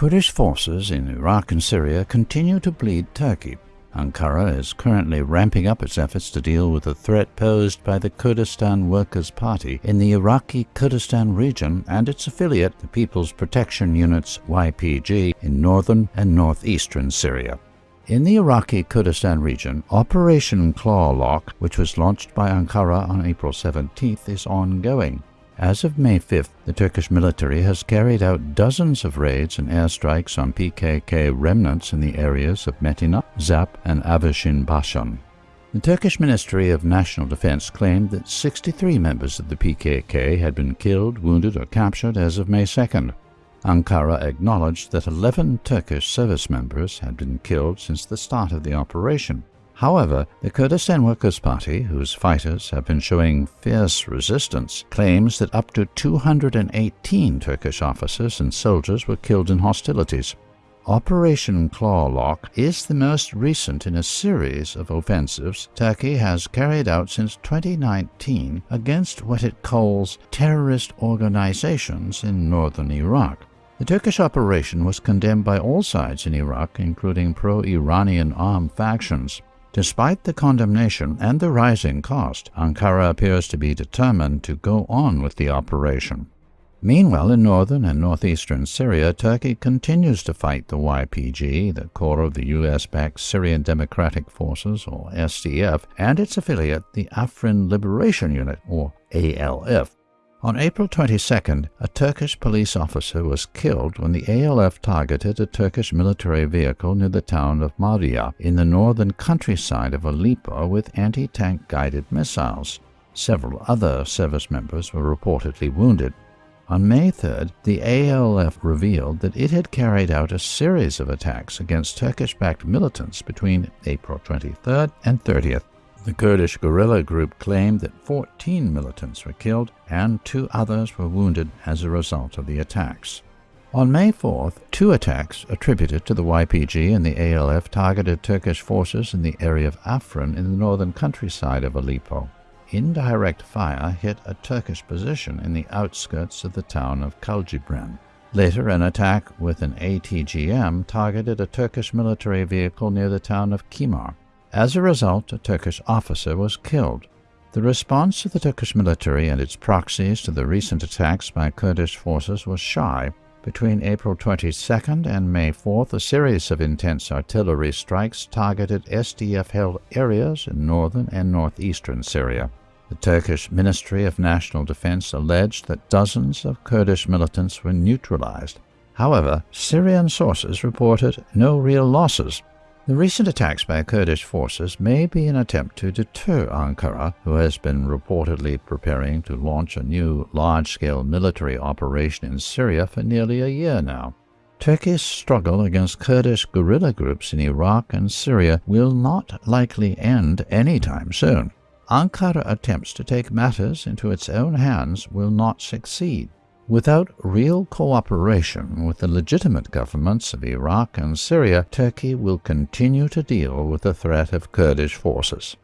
Kurdish forces in Iraq and Syria continue to bleed Turkey. Ankara is currently ramping up its efforts to deal with the threat posed by the Kurdistan Workers' Party in the Iraqi Kurdistan region and its affiliate, the People's Protection Units YPG, in northern and northeastern Syria. In the Iraqi Kurdistan region, Operation Clawlock, which was launched by Ankara on April 17th, is ongoing. As of May 5th, the Turkish military has carried out dozens of raids and airstrikes on PKK remnants in the areas of Metina, Zap, and Aveshin Bashan. The Turkish Ministry of National Defense claimed that 63 members of the PKK had been killed, wounded, or captured as of May 2nd. Ankara acknowledged that 11 Turkish service members had been killed since the start of the operation. However, the Kurdistan Workers' Party, whose fighters have been showing fierce resistance, claims that up to 218 Turkish officers and soldiers were killed in hostilities. Operation Clawlock is the most recent in a series of offensives Turkey has carried out since 2019 against what it calls terrorist organizations in northern Iraq. The Turkish operation was condemned by all sides in Iraq, including pro-Iranian armed factions. Despite the condemnation and the rising cost, Ankara appears to be determined to go on with the operation. Meanwhile, in northern and northeastern Syria, Turkey continues to fight the YPG, the core of the U.S.-backed Syrian Democratic Forces, or SDF, and its affiliate, the Afrin Liberation Unit, or ALF. On April 22nd, a Turkish police officer was killed when the ALF targeted a Turkish military vehicle near the town of Marea in the northern countryside of Aleppo with anti-tank guided missiles. Several other service members were reportedly wounded. On May 3rd, the ALF revealed that it had carried out a series of attacks against Turkish-backed militants between April 23rd and 30th. The Kurdish guerrilla group claimed that 14 militants were killed and two others were wounded as a result of the attacks. On May 4th, two attacks attributed to the YPG and the ALF targeted Turkish forces in the area of Afrin in the northern countryside of Aleppo. Indirect fire hit a Turkish position in the outskirts of the town of Kaljibrin. Later, an attack with an ATGM targeted a Turkish military vehicle near the town of Kimar. As a result, a Turkish officer was killed. The response of the Turkish military and its proxies to the recent attacks by Kurdish forces was shy. Between April 22nd and May 4th, a series of intense artillery strikes targeted SDF-held areas in northern and northeastern Syria. The Turkish Ministry of National Defense alleged that dozens of Kurdish militants were neutralized. However, Syrian sources reported no real losses. The recent attacks by Kurdish forces may be an attempt to deter Ankara, who has been reportedly preparing to launch a new large-scale military operation in Syria for nearly a year now. Turkey's struggle against Kurdish guerrilla groups in Iraq and Syria will not likely end anytime soon. Ankara attempts to take matters into its own hands will not succeed. Without real cooperation with the legitimate governments of Iraq and Syria, Turkey will continue to deal with the threat of Kurdish forces.